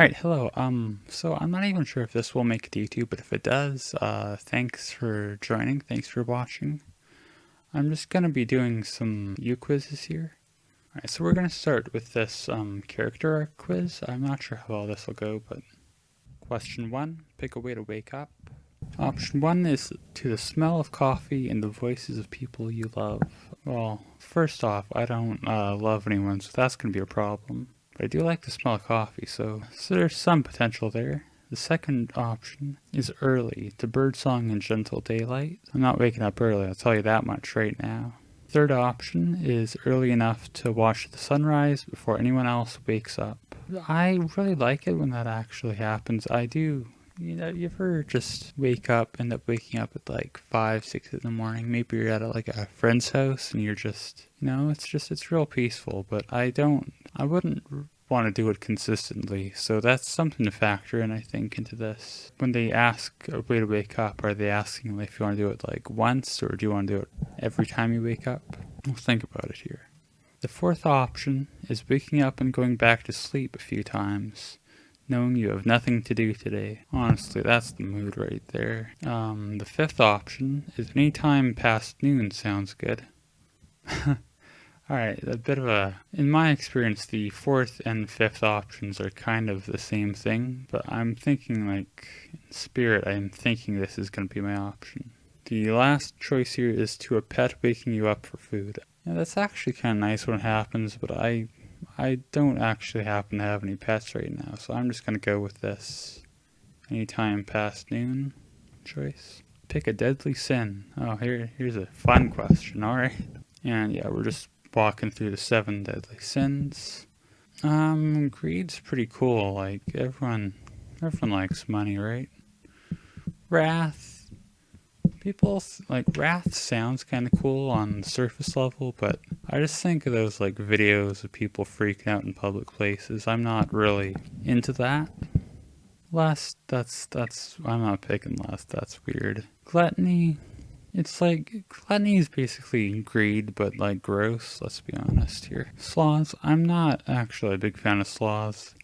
Alright, hello. Um, so I'm not even sure if this will make it to YouTube, but if it does, uh, thanks for joining. Thanks for watching. I'm just going to be doing some U quizzes here. Alright, so we're going to start with this um, character arc quiz. I'm not sure how well this will go, but question one, pick a way to wake up. Option one is to the smell of coffee and the voices of people you love. Well, first off, I don't uh, love anyone, so that's going to be a problem. But I do like the smell of coffee, so, so there's some potential there. The second option is early, to birdsong and gentle daylight. I'm not waking up early, I'll tell you that much right now. Third option is early enough to watch the sunrise before anyone else wakes up. I really like it when that actually happens. I do you know, you ever just wake up, end up waking up at like five, six in the morning? Maybe you're at like a friend's house and you're just, you know, it's just, it's real peaceful. But I don't, I wouldn't want to do it consistently. So that's something to factor in, I think, into this. When they ask a way to wake up, are they asking if you want to do it like once or do you want to do it every time you wake up? We'll think about it here. The fourth option is waking up and going back to sleep a few times knowing you have nothing to do today. Honestly, that's the mood right there. Um, the fifth option is any time past noon sounds good. Alright, a bit of a... In my experience, the fourth and fifth options are kind of the same thing, but I'm thinking like, in spirit, I'm thinking this is going to be my option. The last choice here is to a pet waking you up for food. Yeah, that's actually kind of nice when it happens, but I I don't actually happen to have any pets right now, so I'm just going to go with this anytime past noon choice. Pick a deadly sin. Oh, here, here's a fun question, alright. And yeah, we're just walking through the seven deadly sins. Um, greed's pretty cool, like, everyone, everyone likes money, right? Wrath, people like wrath sounds kind of cool on the surface level but i just think of those like videos of people freaking out in public places. I'm not really into that. Lust that's that's i'm not picking lust that's weird. Gluttony it's like gluttony is basically greed but like gross let's be honest here sloths i'm not actually a big fan of sloths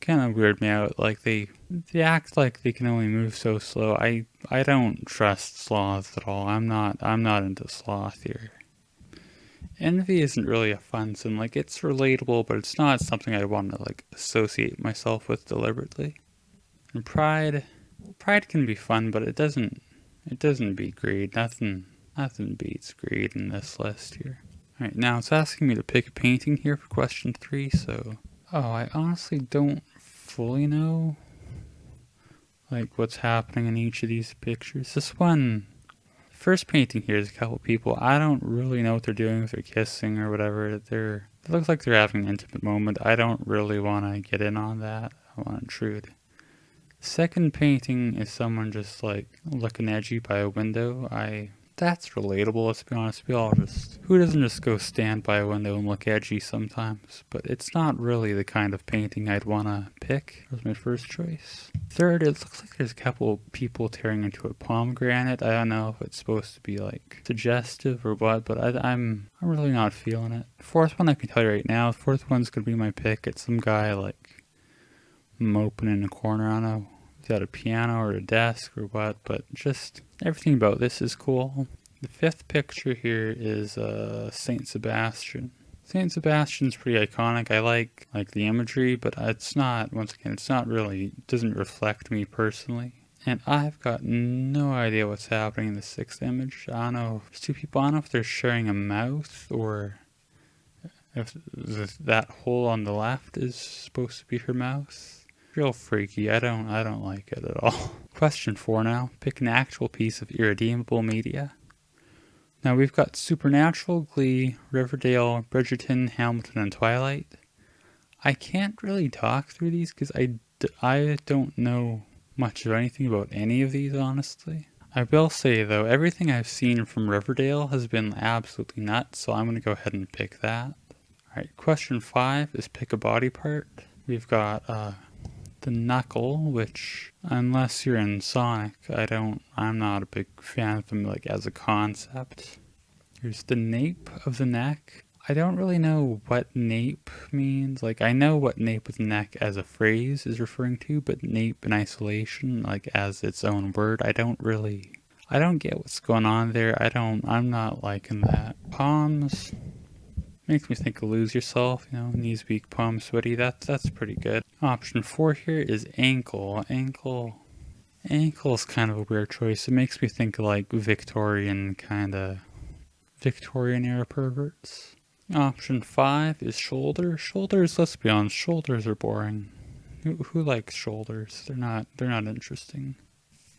kind of weird me out. Like they they act like they can only move so slow. I I don't trust sloths at all. I'm not I'm not into sloth here. Envy isn't really a fun sin. Like it's relatable, but it's not something I want to like associate myself with deliberately. And pride, pride can be fun, but it doesn't it doesn't beat greed. Nothing nothing beats greed in this list here. Alright, now it's asking me to pick a painting here for question three, so Oh, I honestly don't fully know like what's happening in each of these pictures. This one, first painting here is a couple people. I don't really know what they're doing, if they're kissing or whatever. They're, it looks like they're having an intimate moment. I don't really want to get in on that. I want to intrude. Second painting is someone just like looking edgy by a window. I that's relatable, let's be honest. We all just, who doesn't just go stand by a window and look edgy sometimes? But it's not really the kind of painting I'd want to pick. That was my first choice. Third, it looks like there's a couple people tearing into a pomegranate. I don't know if it's supposed to be like suggestive or what, but I, I'm, I'm really not feeling it. Fourth one I can tell you right now, fourth one's gonna be my pick. It's some guy like moping in a corner. Don't know got a piano or a desk or what, but just everything about this is cool. The fifth picture here is uh, Saint Sebastian. Saint Sebastian's pretty iconic. I like like the imagery, but it's not. Once again, it's not really. It doesn't reflect me personally. And I've got no idea what's happening in the sixth image. I don't know. Two people. I don't know if they're sharing a mouth or if that hole on the left is supposed to be her mouth real freaky. I don't I don't like it at all. Question four now. Pick an actual piece of irredeemable media. Now we've got Supernatural, Glee, Riverdale, Bridgerton, Hamilton, and Twilight. I can't really talk through these because I, I don't know much of anything about any of these, honestly. I will say, though, everything I've seen from Riverdale has been absolutely nuts, so I'm going to go ahead and pick that. Alright, question five is pick a body part. We've got uh, the knuckle, which unless you're in Sonic, I don't, I'm not a big fan of them like as a concept. Here's the nape of the neck. I don't really know what nape means. Like, I know what nape with neck as a phrase is referring to, but nape in isolation, like as its own word, I don't really, I don't get what's going on there. I don't, I'm not liking that. Palms makes me think of lose yourself, you know, knees weak, palms sweaty. That's, that's pretty good. Option four here is ankle. Ankle, ankle is kind of a weird choice. It makes me think like Victorian kind of Victorian era perverts. Option 5 is shoulder. Shoulders, let's be honest, shoulders are boring. Who, who likes shoulders? They're not they're not interesting.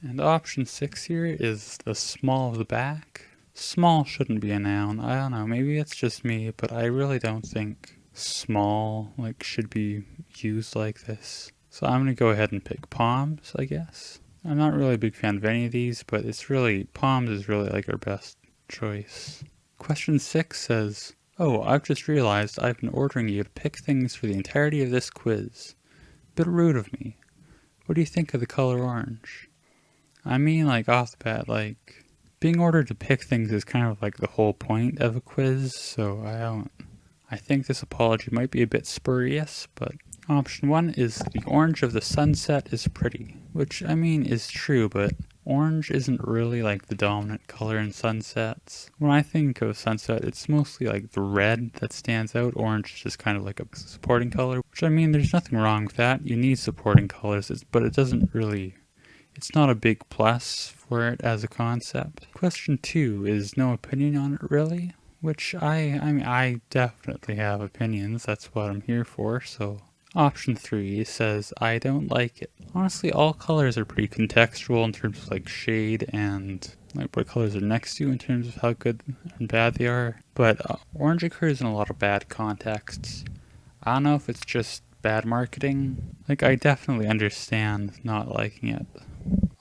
And option 6 here is the small of the back. Small shouldn't be a noun. I don't know, maybe it's just me, but I really don't think small like should be used like this. So I'm going to go ahead and pick palms, I guess. I'm not really a big fan of any of these, but it's really, palms is really like our best choice. Question 6 says, Oh, I've just realized I've been ordering you to pick things for the entirety of this quiz. Bit rude of me. What do you think of the color orange? I mean, like, off the bat, like, being ordered to pick things is kind of like the whole point of a quiz, so I don't... I think this apology might be a bit spurious, but option one is the orange of the sunset is pretty, which, I mean, is true, but Orange isn't really like the dominant color in sunsets. When I think of sunset, it's mostly like the red that stands out. Orange is just kind of like a supporting color, which I mean, there's nothing wrong with that. You need supporting colors, but it doesn't really, it's not a big plus for it as a concept. Question two is no opinion on it really, which I, I mean, I definitely have opinions. That's what I'm here for, so Option 3 says, I don't like it. Honestly, all colors are pretty contextual in terms of like shade and like what colors are next to in terms of how good and bad they are. But uh, orange occurs in a lot of bad contexts. I don't know if it's just bad marketing. Like, I definitely understand not liking it.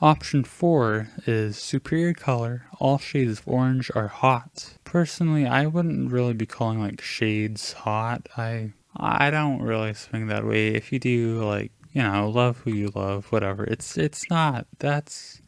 Option 4 is superior color. All shades of orange are hot. Personally, I wouldn't really be calling like shades hot. I I don't really swing that way. If you do, like, you know, love who you love, whatever. It's it's not. That's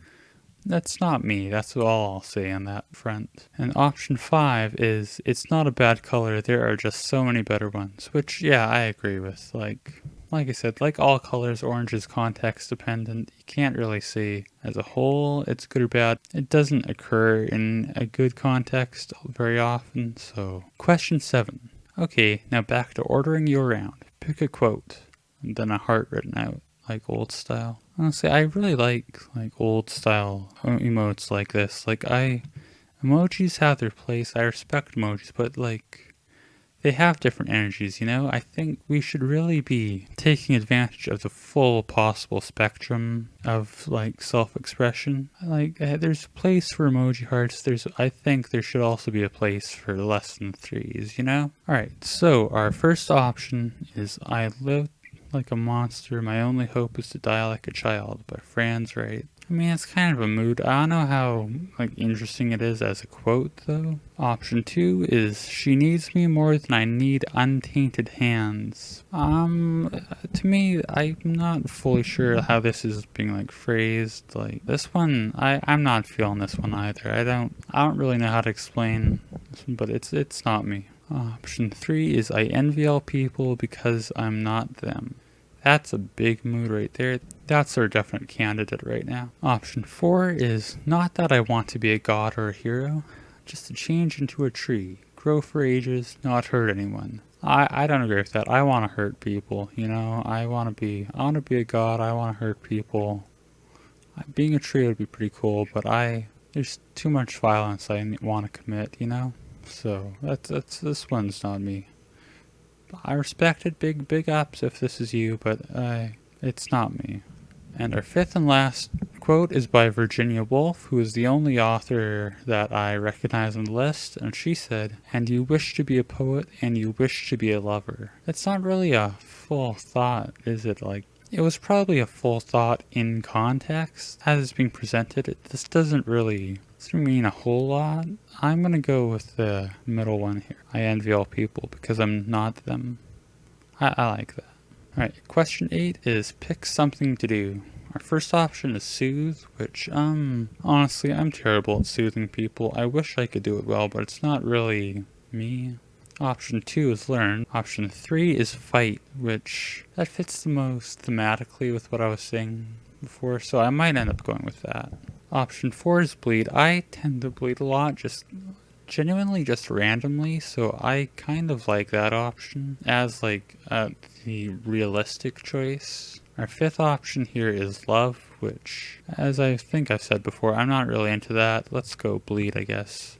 that's not me. That's all I'll say on that front. And option five is it's not a bad color. There are just so many better ones. Which yeah, I agree with. Like like I said, like all colors, orange is context dependent. You can't really see as a whole it's good or bad. It doesn't occur in a good context very often. So question seven. Okay, now back to ordering you around. Pick a quote, and then a heart written out, like old style. Honestly, I really like like old style emotes like this. Like I, emojis have their place. I respect emojis, but like they have different energies, you know? I think we should really be taking advantage of the full possible spectrum of like self-expression. Like uh, there's a place for emoji hearts. There's I think there should also be a place for less than threes, you know? All right. So our first option is I lived like a monster. My only hope is to die like a child by Franz Wright. I mean, it's kind of a mood. I don't know how like interesting it is as a quote though. Option two is she needs me more than I need untainted hands. Um, to me, I'm not fully sure how this is being like phrased. Like this one, I I'm not feeling this one either. I don't I don't really know how to explain this one, but it's it's not me. Option three is I envy all people because I'm not them. That's a big mood right there. That's our definite candidate right now. Option four is not that I want to be a god or a hero, just to change into a tree, grow for ages, not hurt anyone. I, I don't agree with that. I want to hurt people, you know? I want to be, I want to be a god, I want to hurt people. Being a tree would be pretty cool, but I, there's too much violence I want to commit, you know? So, that's, that's, this one's not me. I respect it, big, big ups if this is you, but uh, it's not me. And our fifth and last quote is by Virginia Woolf, who is the only author that I recognize on the list, and she said, And you wish to be a poet, and you wish to be a lover. That's not really a full thought, is it? Like, it was probably a full thought in context as it's being presented. It, this doesn't really doesn't mean a whole lot. I'm gonna go with the middle one here. I envy all people because I'm not them. I, I like that. Alright, question 8 is pick something to do. Our first option is soothe, which, um, honestly, I'm terrible at soothing people. I wish I could do it well, but it's not really me. Option 2 is learn. Option 3 is fight, which that fits the most thematically with what I was saying before, so I might end up going with that. Option 4 is bleed. I tend to bleed a lot, just genuinely just randomly, so I kind of like that option as like uh, the realistic choice. Our fifth option here is love, which, as I think I've said before, I'm not really into that. Let's go bleed, I guess.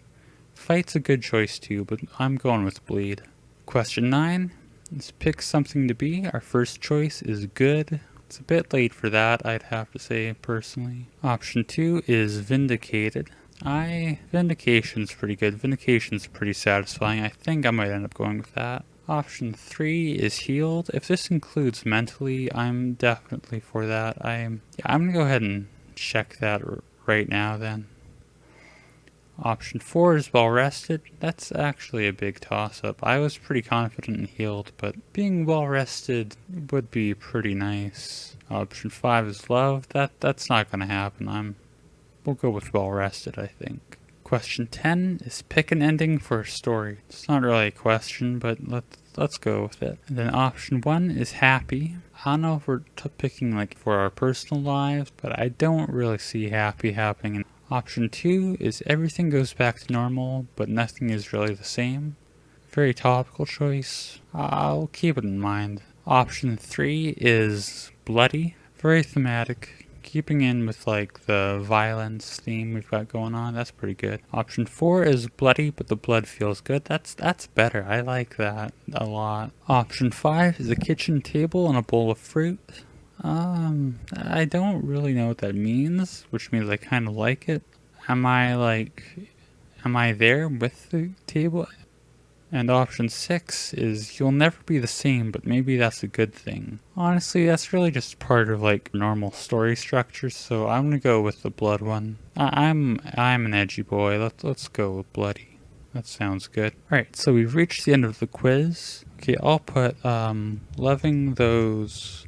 Fight's a good choice too, but I'm going with bleed. Question 9 is pick something to be. Our first choice is good. It's a bit late for that, I'd have to say, personally. Option 2 is vindicated. I... Vindication's pretty good. Vindication's pretty satisfying. I think I might end up going with that. Option 3 is healed. If this includes mentally, I'm definitely for that. I'm, yeah, I'm gonna go ahead and check that right now then. Option 4 is well rested. That's actually a big toss up. I was pretty confident in healed, but being well rested would be pretty nice. Option 5 is love. That That's not gonna happen. I'm We'll go with well rested, I think. Question 10 is pick an ending for a story. It's not really a question, but let's let's go with it. And then option 1 is happy. I don't know if we're picking like for our personal lives, but I don't really see happy happening. Option 2 is everything goes back to normal, but nothing is really the same. Very topical choice. I'll keep it in mind. Option 3 is bloody. Very thematic keeping in with like the violence theme we've got going on, that's pretty good. Option four is bloody, but the blood feels good. That's that's better. I like that a lot. Option five is a kitchen table and a bowl of fruit. Um, I don't really know what that means, which means I kind of like it. Am I like, am I there with the table? And option 6 is you'll never be the same, but maybe that's a good thing. Honestly, that's really just part of like normal story structure, so I'm gonna go with the blood one. I am I'm an edgy boy, let's, let's go with bloody. That sounds good. Alright, so we've reached the end of the quiz. Okay, I'll put um, loving those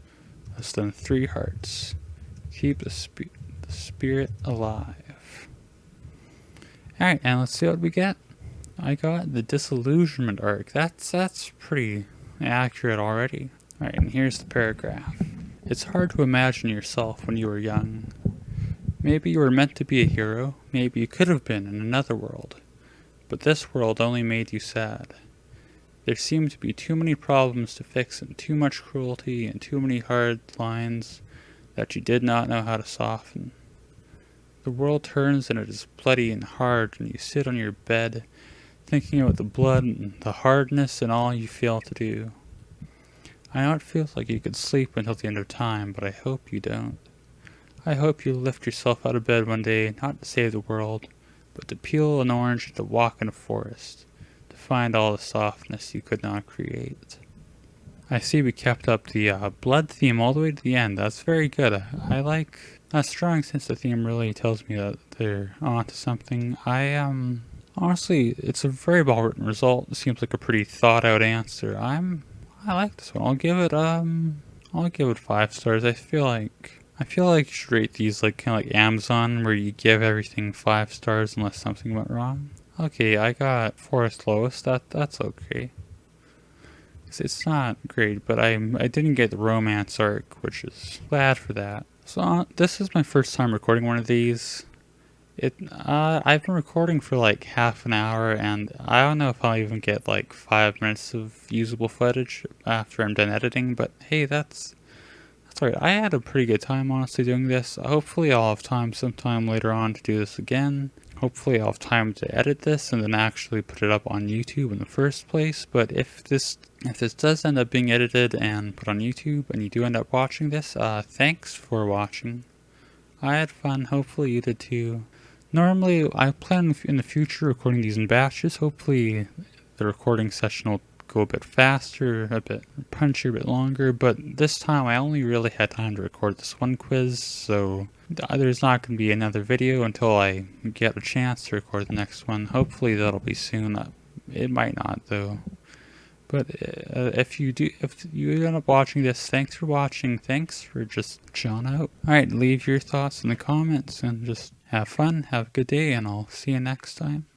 less than three hearts. Keep the, sp the spirit alive. Alright, and let's see what we get. I got the disillusionment arc. That's that's pretty accurate already. Alright, and here's the paragraph. It's hard to imagine yourself when you were young. Maybe you were meant to be a hero, maybe you could have been in another world. But this world only made you sad. There seemed to be too many problems to fix and too much cruelty and too many hard lines that you did not know how to soften. The world turns and it is bloody and hard and you sit on your bed thinking about the blood and the hardness and all you feel to do. I know it feels like you could sleep until the end of time, but I hope you don't. I hope you lift yourself out of bed one day, not to save the world, but to peel an orange and to walk in a forest, find all the softness you could not create. I see we kept up the uh, blood theme all the way to the end. That's very good. I, like that strong sense the theme really tells me that they're onto something. I um Honestly, it's a very well written result. It seems like a pretty thought out answer. I'm I like this one. I'll give it um I'll give it five stars. I feel like I feel like you should rate these like kind of like Amazon where you give everything five stars unless something went wrong. Okay, I got Forest Lowest. That that's okay. It's not great, but I I didn't get the romance arc, which is glad for that. So uh, this is my first time recording one of these. It, uh, I've been recording for like half an hour and I don't know if I'll even get like five minutes of usable footage after I'm done editing, but hey, that's, that's alright. I had a pretty good time honestly doing this. Hopefully I'll have time sometime later on to do this again. Hopefully I'll have time to edit this and then actually put it up on YouTube in the first place, but if this if this does end up being edited and put on YouTube and you do end up watching this, uh, thanks for watching. I had fun, hopefully you did too. Normally, I plan in the future recording these in batches. Hopefully, the recording session will go a bit faster, a bit punchier, a bit longer, but this time I only really had time to record this one quiz, so there's not going to be another video until I get a chance to record the next one. Hopefully that'll be soon. Uh, it might not, though. But uh, if you do, if you end up watching this, thanks for watching. Thanks for just chilling out. Alright, leave your thoughts in the comments and just have fun, have a good day, and I'll see you next time.